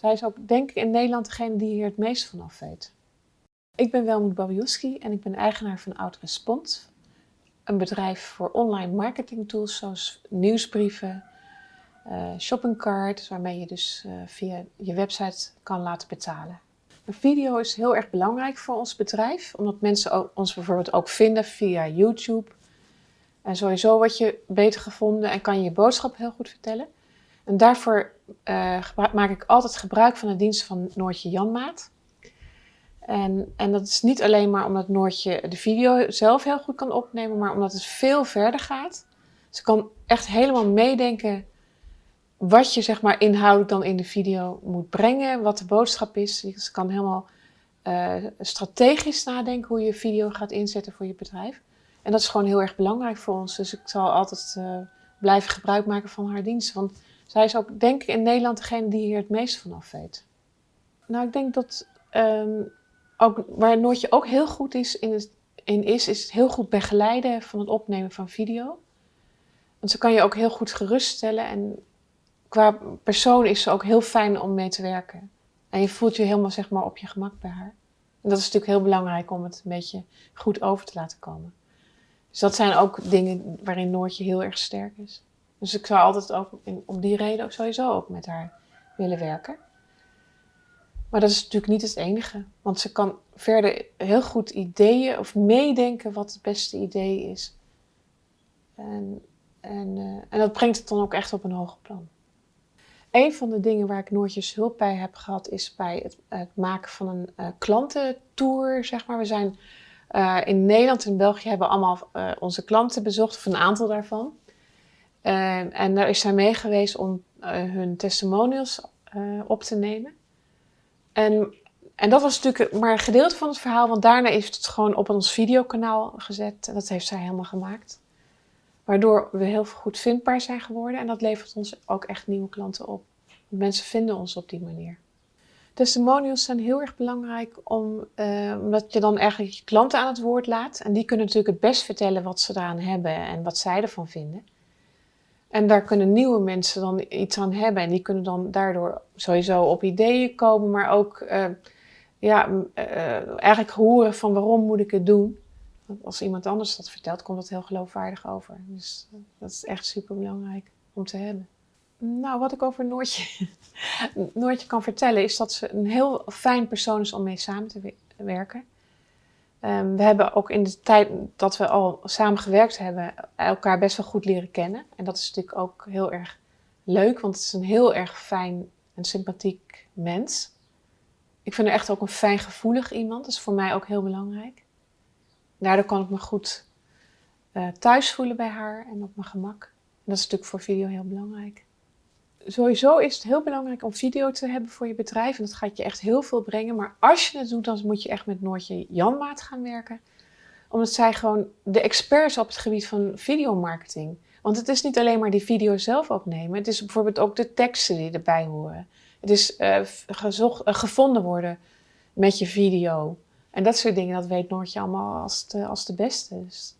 Zij is ook, denk ik, in Nederland degene die hier het meest van af weet. Ik ben Welmoed Babiuski en ik ben eigenaar van OutRespond. Een bedrijf voor online marketing tools zoals nieuwsbrieven, uh, shoppingcart, waarmee je dus uh, via je website kan laten betalen. Een video is heel erg belangrijk voor ons bedrijf, omdat mensen ons bijvoorbeeld ook vinden via YouTube. En sowieso word je beter gevonden en kan je je boodschap heel goed vertellen. En daarvoor uh, maak ik altijd gebruik van de dienst van Noortje Janmaat. En, en dat is niet alleen maar omdat Noortje de video zelf heel goed kan opnemen, maar omdat het veel verder gaat. Ze kan echt helemaal meedenken wat je zeg maar inhoudelijk dan in de video moet brengen, wat de boodschap is. Ze kan helemaal uh, strategisch nadenken hoe je video gaat inzetten voor je bedrijf. En dat is gewoon heel erg belangrijk voor ons. Dus ik zal altijd uh, blijven gebruik maken van haar dienst. Want zij is ook, denk ik, in Nederland degene die hier het meest van af weet. Nou, ik denk dat um, ook, waar Noortje ook heel goed is in, in is, is het heel goed begeleiden van het opnemen van video. Want ze kan je ook heel goed geruststellen en qua persoon is ze ook heel fijn om mee te werken. En je voelt je helemaal zeg maar, op je gemak bij haar. En dat is natuurlijk heel belangrijk om het een beetje goed over te laten komen. Dus dat zijn ook dingen waarin Noortje heel erg sterk is. Dus ik zou altijd ook om die reden ook sowieso ook met haar willen werken. Maar dat is natuurlijk niet het enige. Want ze kan verder heel goed ideeën of meedenken wat het beste idee is. En, en, uh, en dat brengt het dan ook echt op een hoger plan. Een van de dingen waar ik Noortjes hulp bij heb gehad is bij het, het maken van een uh, klantentour. Zeg maar. We zijn uh, in Nederland en België hebben allemaal onze klanten bezocht, of een aantal daarvan. en daar is zij mee geweest om hun testimonials op te nemen. En, en dat was natuurlijk maar een gedeelte van het verhaal, want daarna is het gewoon op ons videokanaal gezet. En dat heeft zij helemaal gemaakt. Waardoor we heel goed vindbaar zijn geworden en dat levert ons ook echt nieuwe klanten op. Mensen vinden ons op die manier. Testimonials zijn heel erg belangrijk om, uh, omdat je dan eigenlijk je klanten aan het woord laat. En die kunnen natuurlijk het best vertellen wat ze eraan hebben en wat zij ervan vinden. En daar kunnen nieuwe mensen dan iets aan hebben. En die kunnen dan daardoor sowieso op ideeën komen, maar ook uh, ja, uh, eigenlijk horen van waarom moet ik het doen. Want als iemand anders dat vertelt, komt dat heel geloofwaardig over. Dus dat is echt super belangrijk om te hebben. Nou, wat ik over Noortje, Noortje kan vertellen, is dat ze een heel fijn persoon is om mee samen te werken. Um, we hebben ook in de tijd dat we al samen gewerkt hebben, elkaar best wel goed leren kennen. En dat is natuurlijk ook heel erg leuk, want het is een heel erg fijn en sympathiek mens. Ik vind haar echt ook een fijn gevoelig iemand, dat is voor mij ook heel belangrijk. Daardoor kan ik me goed uh, thuis voelen bij haar en op mijn gemak. En dat is natuurlijk voor video heel belangrijk sowieso is het heel belangrijk om video te hebben voor je bedrijf. En dat gaat je echt heel veel brengen. Maar als je het doet, dan moet je echt met Noortje Janmaat gaan werken. Omdat zij gewoon de experts op het gebied van videomarketing. Want het is niet alleen maar die video zelf opnemen. Het is bijvoorbeeld ook de teksten die erbij horen. Het is uh, gezocht, uh, gevonden worden met je video. En dat soort dingen, dat weet Noortje allemaal als de, als de beste. Dus